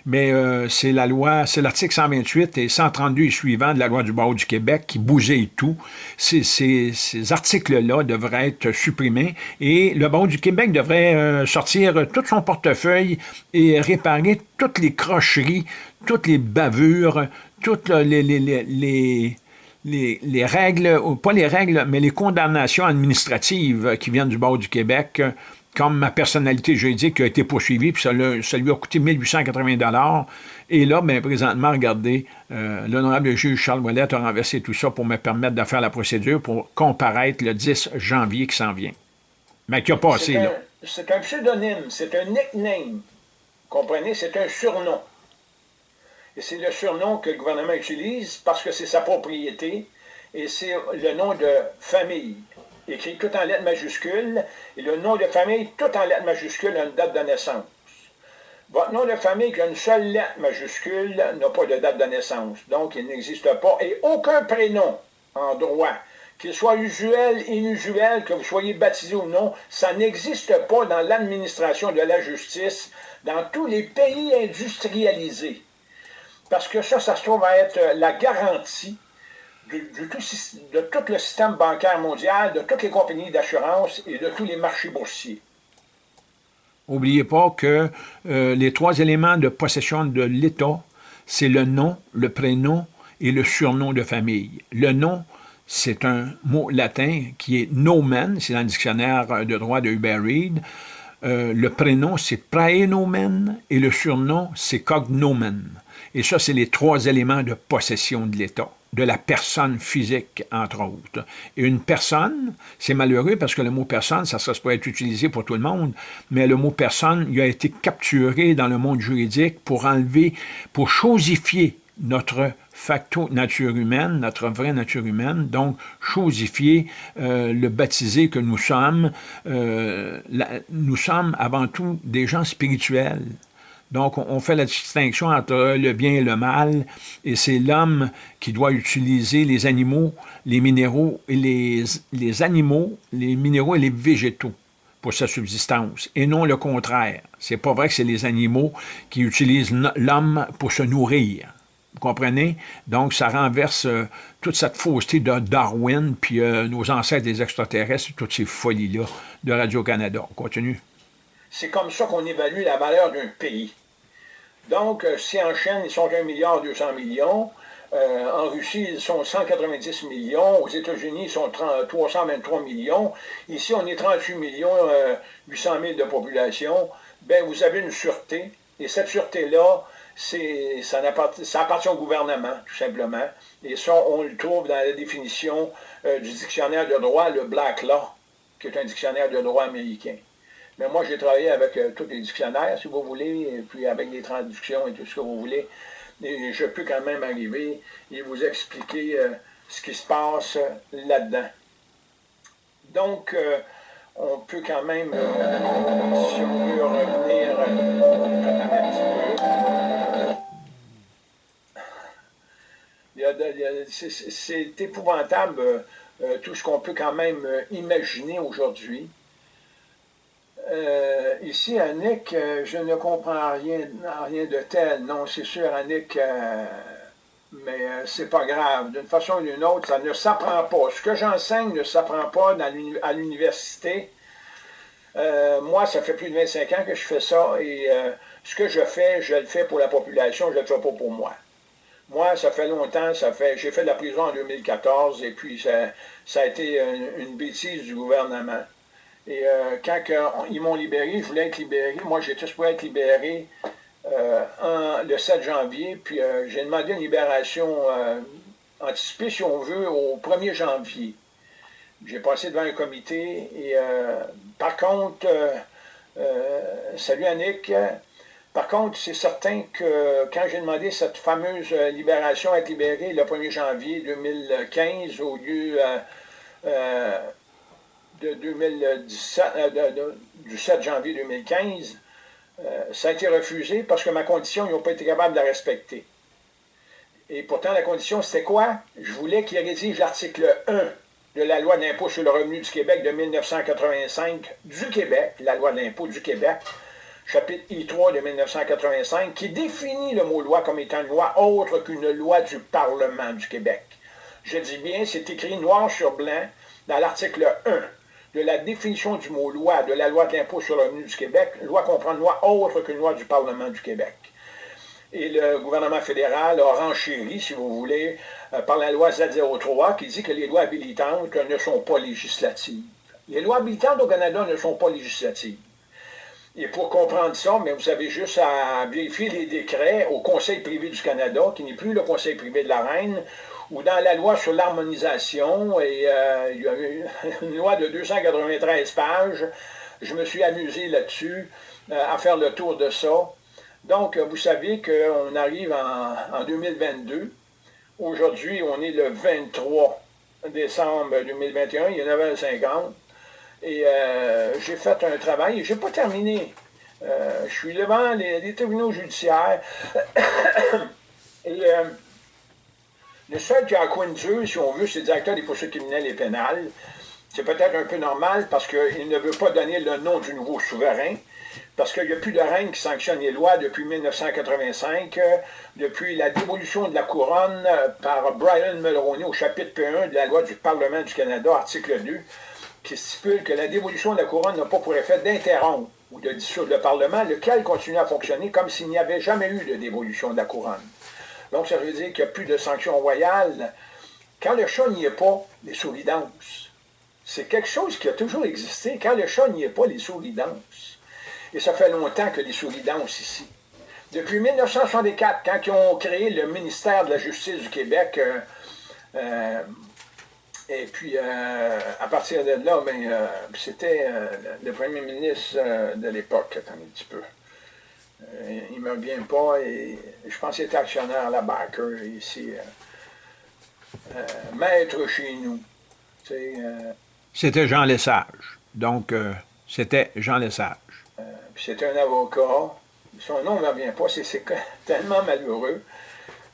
Mais euh, c'est la loi, c'est l'article 128 et 132 et suivant de la loi du barreau du Québec qui bousillent tout. Ces, articles-là devraient être supprimés et le barreau du Québec devrait euh, sortir tout son portefeuille et réparer toutes les crocheries, toutes les bavures, toutes les les, règles, ou pas les règles, mais les condamnations administratives qui viennent du bord du Québec, comme ma personnalité juridique a été poursuivie, puis ça, lui a coûté 1880 Et là, bien, présentement, regardez, euh, l'honorable juge Charles Ouellet a renversé tout ça pour me permettre de faire la procédure pour comparaître le 10 janvier qui s'en vient. Mais qui a passé, là. c'est un pseudonyme, c'est un nickname. Comprenez? C'est un surnom. Et c'est le surnom que le gouvernement utilise parce que c'est sa propriété et c'est le nom de famille, écrit tout en lettres majuscules, et le nom de famille tout en lettres majuscules a une date de naissance. Votre nom de famille qui a une seule lettre majuscule n'a pas de date de naissance, donc il n'existe pas, et aucun prénom en droit, qu'il soit usuel, inusuel, que vous soyez baptisé ou non, ça n'existe pas dans l'administration de la justice dans tous les pays industrialisés. Parce que ça, ça se trouve à être la garantie de, tout, le système bancaire mondial, de toutes les compagnies d'assurance et de tous les marchés boursiers. N'oubliez pas que euh, les trois éléments de possession de l'État, c'est le nom, le prénom et le surnom de famille. Le nom, c'est un mot latin qui est nomen, c'est dans le dictionnaire de droit de Hubert Reed. Euh, le prénom, c'est praenomen et le surnom, c'est cognomen. Et ça, c'est les trois éléments de possession de l'État de la personne physique, entre autres. Et une personne, c'est malheureux parce que le mot personne, ça, ça pourrait être utilisé pour tout le monde, mais le mot personne, il a été capturé dans le monde juridique pour enlever, pour chosifier notre facto nature humaine, notre vraie nature humaine, donc chosifier euh, le baptisé que nous sommes. Euh, nous sommes avant tout des gens spirituels, donc, on fait la distinction entre le bien et le mal, et c'est l'homme qui doit utiliser les animaux, les minéraux, et les, les animaux, les minéraux et les végétaux pour sa subsistance, et non le contraire. C'est pas vrai que c'est les animaux qui utilisent l'homme pour se nourrir. Vous comprenez? Donc, ça renverse euh, toute cette fausseté de Darwin, puis euh, nos ancêtres des extraterrestres, toutes ces folies-là de Radio-Canada. On continue. C'est comme ça qu'on évalue la valeur d'un pays. Donc, euh, si en Chine, ils sont 1 milliard 200 millions, euh, en Russie, ils sont 190 millions. Aux États-Unis, ils sont 323 millions. Ici, on est 38 millions 800 000 de population. Ben, vous avez une sûreté. Et cette sûreté-là, ça, appartient au gouvernement, tout simplement. Et ça, on le trouve dans la définition euh, du dictionnaire de droit, le Black Law, qui est un dictionnaire de droit américain. Mais moi, j'ai travaillé avec euh, tous les dictionnaires, si vous voulez, et puis avec les traductions et tout ce que vous voulez. Et je peux quand même arriver et vous expliquer euh, ce qui se passe là-dedans. Donc, euh, on peut quand même, si on veut revenir c'est épouvantable tout ce qu'on peut quand même imaginer aujourd'hui. Euh, ici, Annick, euh, je ne comprends rien, rien de tel. Non, c'est sûr, Annick, euh, mais c'est pas grave. D'une façon ou d'une autre, ça ne s'apprend pas. Ce que j'enseigne ne s'apprend pas à l'université. moi, ça fait plus de 25 ans que je fais ça et ce que je fais, je le fais pour la population, je ne le fais pas pour moi. Moi, ça fait longtemps, ça fait, j'ai fait de la prison en 2014 et puis ça a été une bêtise du gouvernement. Et euh, quand ils m'ont libéré, je voulais être libéré. Moi, j'étais supposé être libéré euh, le 7 janvier, puis euh, j'ai demandé une libération anticipée, si on veut, au 1er janvier. J'ai passé devant un comité et par contre, salut Annick, par contre, c'est certain que quand j'ai demandé cette fameuse libération à être libéré le 1er janvier 2015 au lieu de 2017, euh, du 7 janvier 2015, euh, ça a été refusé parce que ma condition, ils n'ont pas été capables de la respecter. Et pourtant, la condition, c'était quoi? Je voulais qu'ils rédigent l'article 1 de la loi d'impôt sur le revenu du Québec de 1985 du Québec, la loi de l'impôt du Québec, chapitre I3 de 1985, qui définit le mot loi comme étant une loi autre qu'une loi du Parlement du Québec. Je dis bien, c'est écrit noir sur blanc dans l'article 1 de la définition du mot loi de la loi de l'impôt sur le revenu du Québec, loi comprend une loi autre qu'une loi du Parlement du Québec. Et le gouvernement fédéral a renchéri, si vous voulez, euh, par la loi Z03 qui dit que les lois habilitantes ne sont pas législatives. Les lois habilitantes au Canada ne sont pas législatives. Et pour comprendre ça, mais vous avez juste à vérifier les décrets au Conseil privé du Canada, qui n'est plus le Conseil privé de la Reine, ou dans la loi sur l'harmonisation, et euh, il y a une loi de 293 pages je me suis amusé là-dessus, à faire le tour de ça. Donc, vous savez qu'on arrive en, en 2022. Aujourd'hui, on est le 23 décembre 2021, il y en avait 50. Et euh, j'ai fait un travail, je n'ai pas terminé. Euh, je suis devant les, tribunaux judiciaires. et euh, le seul qui a de si on veut, c'est le directeur des poursuites criminelles et pénales. C'est peut-être un peu normal parce qu'il ne veut pas donner le nom du nouveau souverain parce qu'il n'y a plus de reine qui sanctionne les lois depuis 1985, depuis la dévolution de la couronne par Brian Mulroney au chapitre P1 de la loi du Parlement du Canada, article 2, qui stipule que la dévolution de la couronne n'a pas pour effet d'interrompre ou de dissoudre le Parlement, lequel continue à fonctionner comme s'il n'y avait jamais eu de dévolution de la couronne. Donc, ça veut dire qu'il n'y a plus de sanctions royales. Quand le chat n'y est pas, les souris. C'est quelque chose qui a toujours existé. Quand le chat n'y est pas, les souris. Et ça fait longtemps que les souris dansent ici. Depuis 1964, quand ils ont créé le ministère de la Justice du Québec, euh, euh, et puis euh, à partir de là, ben, c'était le premier ministre de l'époque, attends un petit peu. Il ne me revient pas, et je pense qu'il était actionnaire à la Baker ici. maître chez nous. c'était Jean Lesage. Donc, c'était Jean Lesage c'était un avocat. Son nom ne me revient pas, c'est tellement malheureux.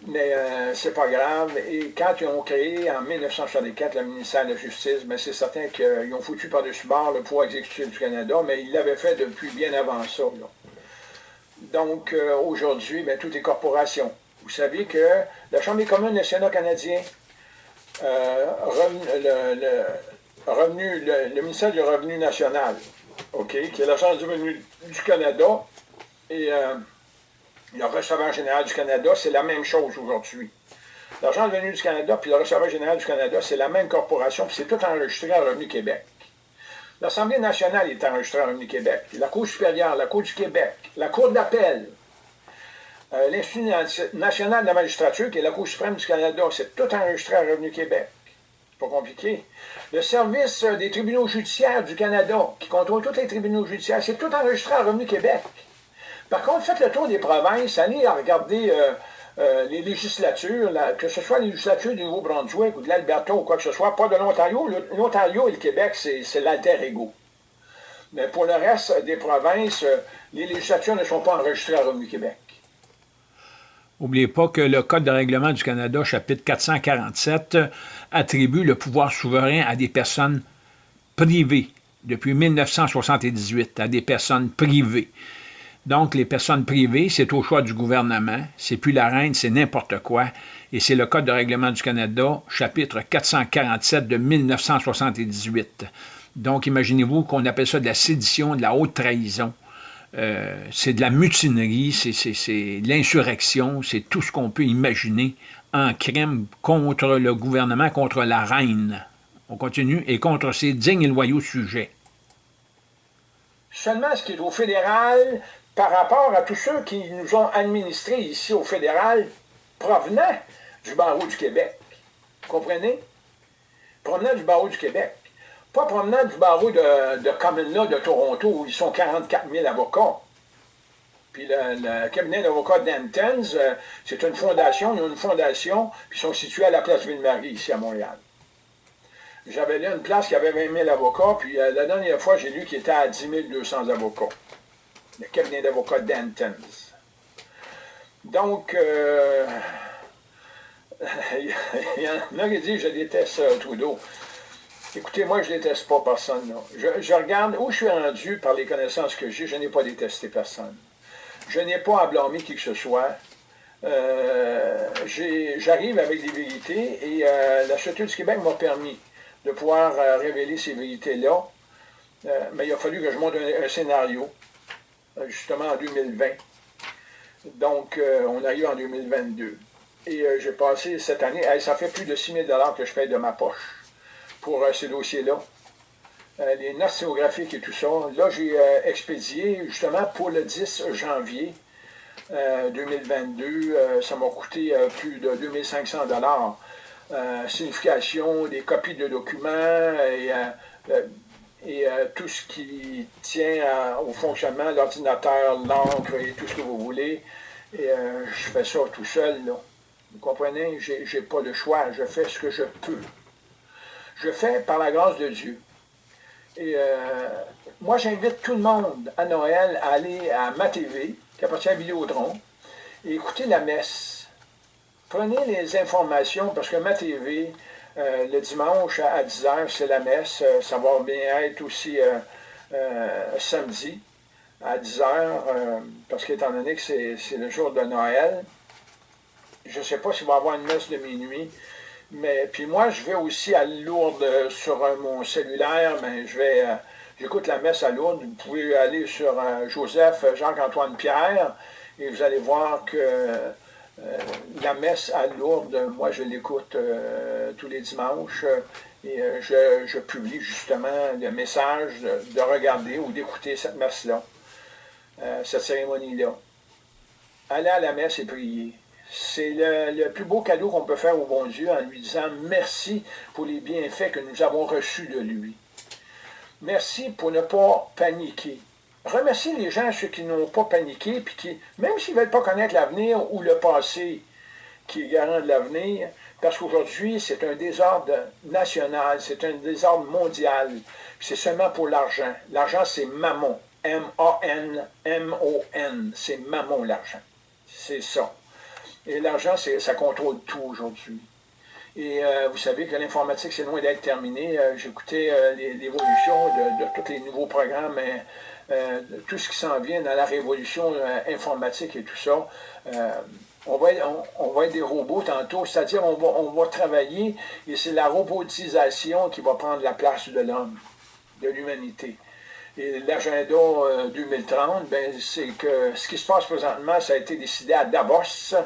Mais euh, c'est pas grave. Et quand ils ont créé en 1964 le ministère de la Justice, ben, c'est certain qu'ils ont foutu par-dessus bord le pouvoir exécutif du Canada, mais ils l'avaient fait depuis bien avant ça. Donc euh, aujourd'hui, ben, tout est corporation. Vous savez que la Chambre des communes, le Sénat canadien, euh, le, revenu, le ministère du Revenu national, OK, qui est l'Agence du revenu du Canada. Et euh, le receveur général du Canada, c'est la même chose aujourd'hui. L'Agence du revenu du Canada puis le receveur général du Canada, c'est la même corporation, puis c'est tout enregistré à Revenu Québec. L'Assemblée nationale est enregistrée à Revenu Québec. La Cour supérieure, la Cour du Québec, la Cour d'appel, euh, l'Institut national de la magistrature, qui est la Cour suprême du Canada, c'est tout enregistré à Revenu Québec pas compliqué. Le service des tribunaux judiciaires du Canada, qui contrôle tous les tribunaux judiciaires, c'est tout enregistré à Revenu Québec. Par contre, faites le tour des provinces, allez regarder euh, euh, les législatures, que ce soit les législatures du Nouveau-Brunswick ou de l'Alberta ou quoi que ce soit, pas de l'Ontario. L'Ontario et le Québec, c'est l'alter ego. Mais pour le reste des provinces, euh, les législatures ne sont pas enregistrées à Revenu Québec. N'oubliez pas que le Code de règlement du Canada, chapitre 447, attribue le pouvoir souverain à des personnes privées depuis 1978, à des personnes privées. Donc, les personnes privées, c'est au choix du gouvernement, c'est plus la reine, c'est n'importe quoi, et c'est le Code de règlement du Canada, chapitre 447 de 1978. Donc, imaginez-vous qu'on appelle ça de la sédition, de la haute trahison. Euh, c'est de la mutinerie, c'est de l'insurrection, c'est tout ce qu'on peut imaginer en crime contre le gouvernement, contre la reine. On continue, et contre ses dignes et loyaux sujets. Seulement ce qui est au fédéral, par rapport à tous ceux qui nous ont administrés ici au fédéral, provenant du barreau du Québec. Comprenez? Provenant du barreau du Québec. Pas promenant du barreau de, de Common de Toronto, où ils sont 44 000 avocats. Puis le, cabinet d'avocats d'Antens, euh, c'est une fondation, ils ont une fondation, puis sont situés à la place Ville-Marie, ici à Montréal. J'avais lu une place qui avait 20 000 avocats, puis euh, la dernière fois, j'ai lu qu'il était à 10 200 avocats. Le cabinet d'avocats d'Antens. Donc, euh, il y en a qui disent je déteste Trudeau. Écoutez, moi, je ne déteste pas personne. Je, regarde où je suis rendu par les connaissances que j'ai. Je n'ai pas détesté personne. Je n'ai pas à blâmer qui que ce soit. Euh, j'arrive avec des vérités et euh, la Château du Québec m'a permis de pouvoir euh, révéler ces vérités-là. mais il a fallu que je monte un, scénario, justement en 2020. Donc, on arrive en 2022. Et j'ai passé cette année, ça fait plus de 6 000 que je paye de ma poche pour euh, ce dossier-là. Euh, les notes géographiques et tout ça. Là, j'ai euh, expédié justement pour le 10 janvier 2022. ça m'a coûté plus de 2500 dollars. signification des copies de documents et tout ce qui tient au fonctionnement, l'ordinateur, l'encre tout ce que vous voulez. Et je fais ça tout seul, là. Vous comprenez? Je n'ai pas le choix. Je fais ce que je peux. Je fais par la grâce de Dieu. Et moi, j'invite tout le monde à Noël à aller à ma TV, qui appartient à Vidéotron, et écouter la messe. Prenez les informations, parce que ma TV, euh, le dimanche à 10h, c'est la messe. Euh, ça va bien être aussi euh, samedi à 10h, parce qu'étant donné que c'est le jour de Noël, je ne sais pas s'il va y avoir une messe de minuit, mais puis moi, je vais aussi à Lourdes sur mon cellulaire, mais je vais J'écoute la messe à Lourdes. Vous pouvez aller sur Joseph Jacques-Antoine Pierre et vous allez voir que euh, la messe à Lourdes, moi je l'écoute euh, tous les dimanches et je, publie justement le message de, regarder ou d'écouter cette messe-là, cette cérémonie-là. Aller à la messe et prier. C'est le, le, plus beau cadeau qu'on peut faire au bon Dieu en lui disant merci pour les bienfaits que nous avons reçus de lui. Merci pour ne pas paniquer. Remerciez les gens, ceux qui n'ont pas paniqué, puis qui, même s'ils ne veulent pas connaître l'avenir ou le passé qui est garant de l'avenir, parce qu'aujourd'hui, c'est un désordre national, c'est un désordre mondial. C'est seulement pour l'argent. L'argent, c'est mammon. M-A-N, M-O-N. C'est mammon, l'argent. C'est ça. Et l'argent, ça contrôle tout aujourd'hui. Et euh, vous savez que l'informatique, c'est loin d'être terminé. Euh, J'écoutais euh, l'évolution de, tous les nouveaux programmes, tout ce qui s'en vient dans la révolution informatique et tout ça. on, va être, on, va être des robots tantôt, c'est-à-dire on va, on va travailler et c'est la robotisation qui va prendre la place de l'homme, de l'humanité. Et l'agenda 2030, ben, c'est que ce qui se passe présentement, ça a été décidé à Davos,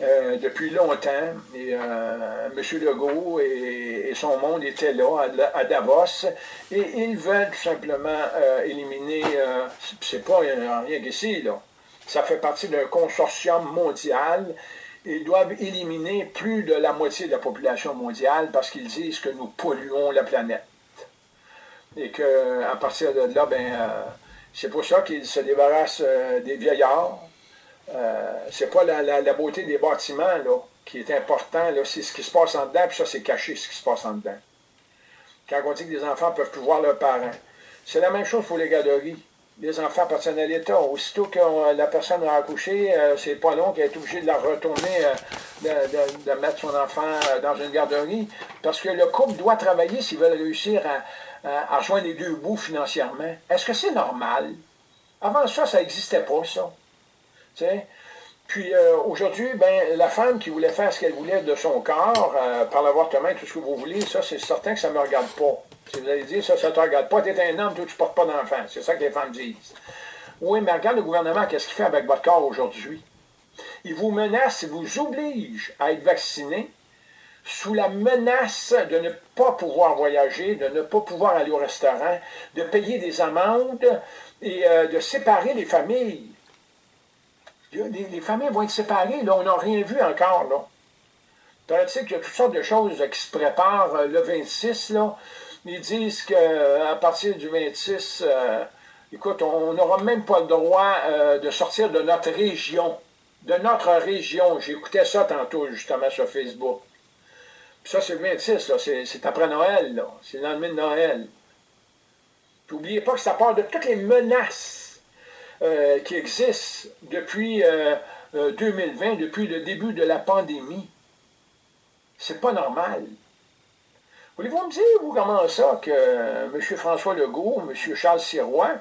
euh, depuis longtemps. Euh, M. Legault et, son monde étaient là, à, Davos, et ils veulent tout simplement euh, éliminer, c'est pas rien qu'ici, là. Ça fait partie d'un consortium mondial. Ils doivent éliminer plus de la moitié de la population mondiale parce qu'ils disent que nous polluons la planète. Et qu'à partir de là, ben, c'est pour ça qu'ils se débarrassent des vieillards, euh, c'est pas la, beauté des bâtiments là, qui est important, c'est ce qui se passe en dedans, puis ça, c'est caché ce qui se passe en dedans. Quand on dit que les enfants peuvent plus voir leurs parents, c'est la même chose pour les garderies. Les enfants appartiennent à l'État. Aussitôt que la personne a accouché, euh, c'est pas long qu'elle est obligée de la retourner, euh, de, mettre son enfant dans une garderie, parce que le couple doit travailler s'ils veulent réussir à, à, rejoindre les deux bouts financièrement. Est-ce que c'est normal? Avant ça, ça n'existait pas, ça. Puis euh, aujourd'hui, ben, la femme qui voulait faire ce qu'elle voulait de son corps, euh, par l'avortement, tout ce que vous voulez, ça, c'est certain que ça ne me regarde pas. Si vous allez dire, ça, ça ne te regarde pas, tu es un homme, toi, tu ne portes pas d'enfant. C'est ça que les femmes disent. Oui, mais regarde le gouvernement, qu'est-ce qu'il fait avec votre corps aujourd'hui? Il vous menace, il vous oblige à être vacciné sous la menace de ne pas pouvoir voyager, de ne pas pouvoir aller au restaurant, de payer des amendes et euh, de séparer les familles les, familles vont être séparées. Là, on n'a rien vu encore. Là. Paraît-il qu'il y a toutes sortes de choses qui se préparent euh, le 26. Là. Ils disent qu'à euh, partir du 26, euh, écoute, on n'aura même pas le droit de sortir de notre région. De notre région. J'écoutais ça tantôt, justement, sur Facebook. Ça, c'est le 26, c'est après Noël. C'est le lendemain de Noël. N'oubliez pas que ça part de toutes les menaces euh, qui existe depuis 2020, euh, euh, depuis le début de la pandémie. C'est pas normal. Voulez-vous me dire, vous, comment ça, que M. François Legault, M. Charles Sirois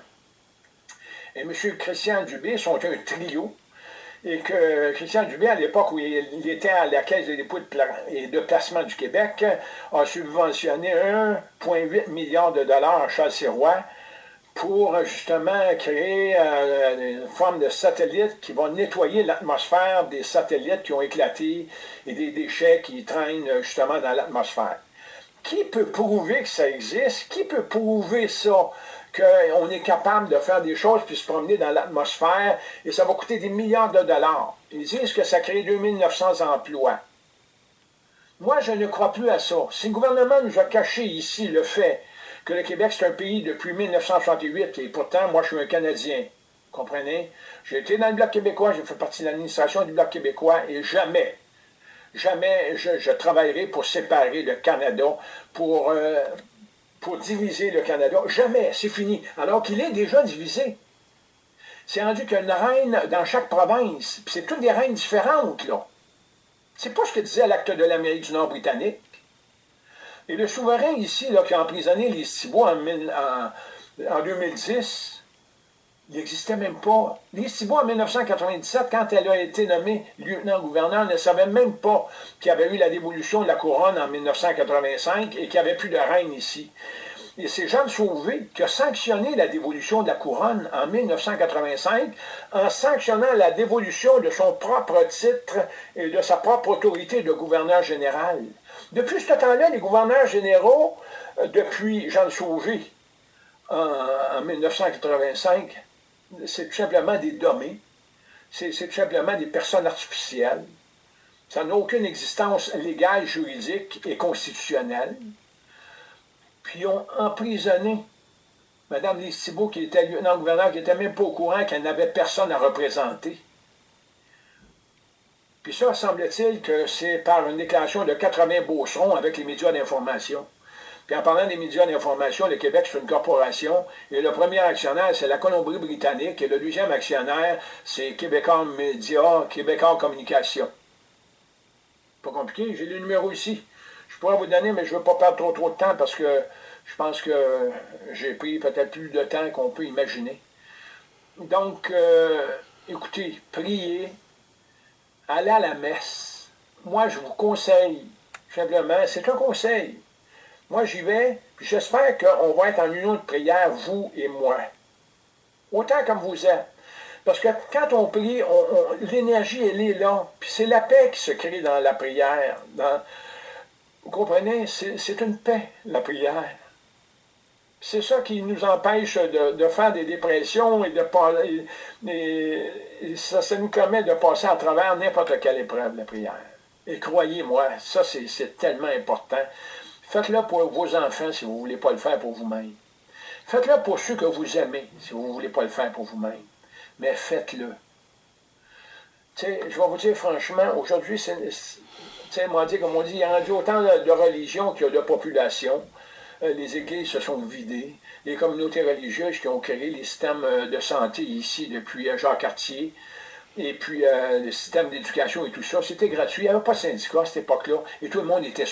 et M. Christian Dubé sont un trio, et que Christian Dubé, à l'époque où il était à la Caisse de dépôt et de placement du Québec, a subventionné 1,8 milliard de dollars à Charles Sirois pour justement créer euh, une forme de satellite qui va nettoyer l'atmosphère des satellites qui ont éclaté et des déchets qui traînent justement dans l'atmosphère. Qui peut prouver que ça existe? Qui peut prouver ça? qu'on est capable de faire des choses puis se promener dans l'atmosphère et ça va coûter des milliards de dollars? Ils disent que ça crée 2900 emplois. Moi, je ne crois plus à ça. Si le gouvernement nous a caché ici le fait que le Québec, c'est un pays depuis 1968, et pourtant, moi, je suis un Canadien. Comprenez? J'ai été dans le Bloc québécois, j'ai fait partie de l'administration du Bloc québécois, et jamais, jamais je, travaillerai pour séparer le Canada, pour, euh, pour diviser le Canada. Jamais, c'est fini. Alors qu'il est déjà divisé. C'est rendu qu'une reine dans chaque province, c'est toutes des reines différentes, là. C'est pas ce que disait l'acte de l'Amérique du Nord britannique. Et le souverain ici, qui a emprisonné les Thibault en, en, 2010, il n'existait même pas. Les Thibault, en 1997, quand elle a été nommée lieutenant-gouverneur, ne savait même pas qu'il y avait eu la dévolution de la couronne en 1985 et qu'il n'y avait plus de reine ici. Et c'est Jean Sauvé qui a sanctionné la dévolution de la couronne en 1985 en sanctionnant la dévolution de son propre titre et de sa propre autorité de gouverneur général. Depuis ce temps-là, les gouverneurs généraux, euh, depuis Jean Sauvé en, 1985, c'est tout simplement des dommés, c'est tout simplement des personnes artificielles. Ça n'a aucune existence légale, juridique et constitutionnelle puis ont emprisonné Mme Lise Thibault, qui était lieutenant-gouverneur, qui n'était même pas au courant qu'elle n'avait personne à représenter. Puis ça, semble-t-il que c'est par une déclaration de 80 beaucerons avec les médias d'information. Puis en parlant des médias d'information, le Québec, c'est une corporation, et le premier actionnaire, c'est la Colombie-Britannique, et le deuxième actionnaire, c'est Québécois Média, Québécois Communication. Pas compliqué, j'ai le numéro ici. Je pourrais vous donner, mais je ne veux pas perdre trop, trop de temps parce que je pense que j'ai pris peut-être plus de temps qu'on peut imaginer. Donc, euh, écoutez, priez, allez à la messe. Moi, je vous conseille, simplement, c'est un conseil. Moi, j'y vais, puis j'espère qu'on va être en union de prière, vous et moi. Autant comme vous êtes. Parce que quand on prie, l'énergie, elle est là. Puis c'est la paix qui se crée dans la prière. Vous comprenez? C'est une paix, la prière. C'est ça qui nous empêche de, faire des dépressions et de et, ça, ça nous permet de passer à travers n'importe quelle épreuve, la prière. Et croyez-moi, ça c'est tellement important. Faites-le pour vos enfants si vous ne voulez pas le faire pour vous-même. Faites-le pour ceux que vous aimez si vous ne voulez pas le faire pour vous-même. Mais faites-le. je vais vous dire franchement, aujourd'hui, comme on dit, il y a autant de, religions qu'il y a de population. Euh, les églises se sont vidées. Les communautés religieuses qui ont créé les systèmes euh, de santé ici depuis euh, Jacques Cartier, et puis le système d'éducation et tout ça, c'était gratuit. Il n'y avait pas de syndicat à cette époque-là, et tout le monde était